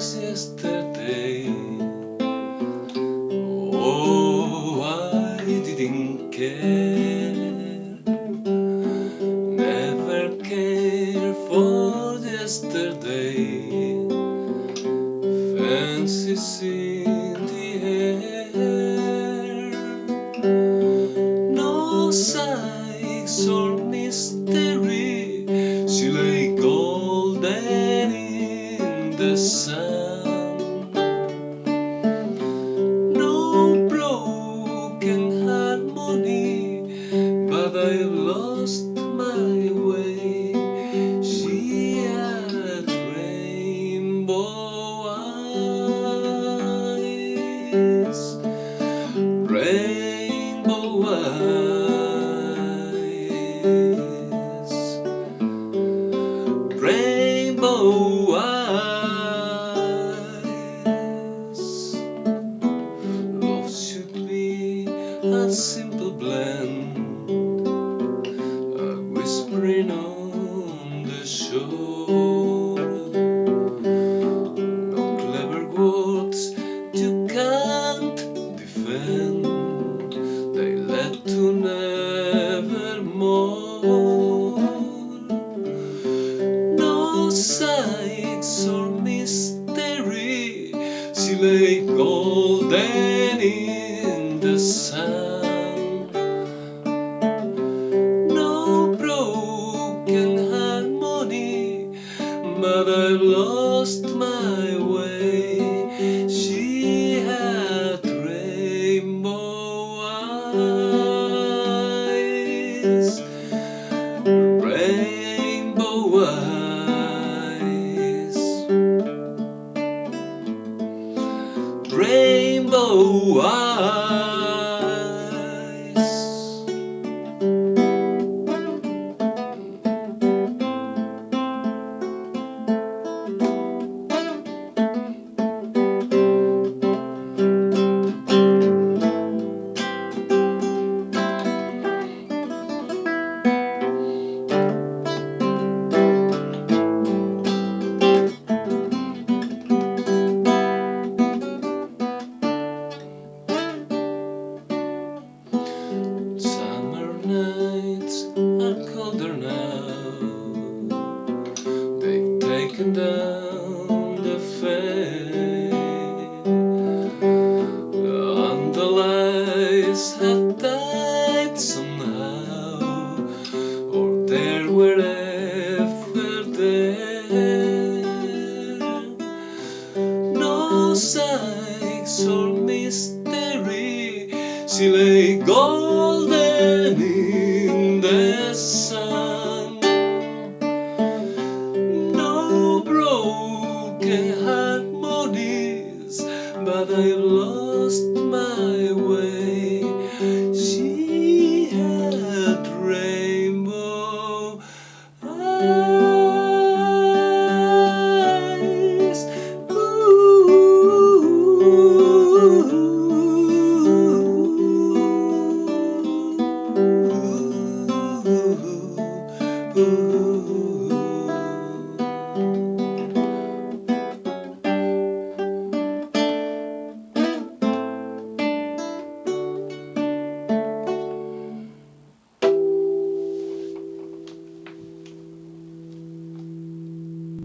since yesterday. Oh, I didn't care. Never care for yesterday. Fancies in the air. No sighs or mystery eyes Rainbow eyes. Rainbow eyes. Love should be a They led to nevermore No sights or mystery. She lay golden in the sun No broken harmony But I've lost my way eyes Rainbow eyes. Rainbow eyes colder now. They've taken down the fade, and the lights have died somehow, or there wherever there. No sights or mystery, she lay gone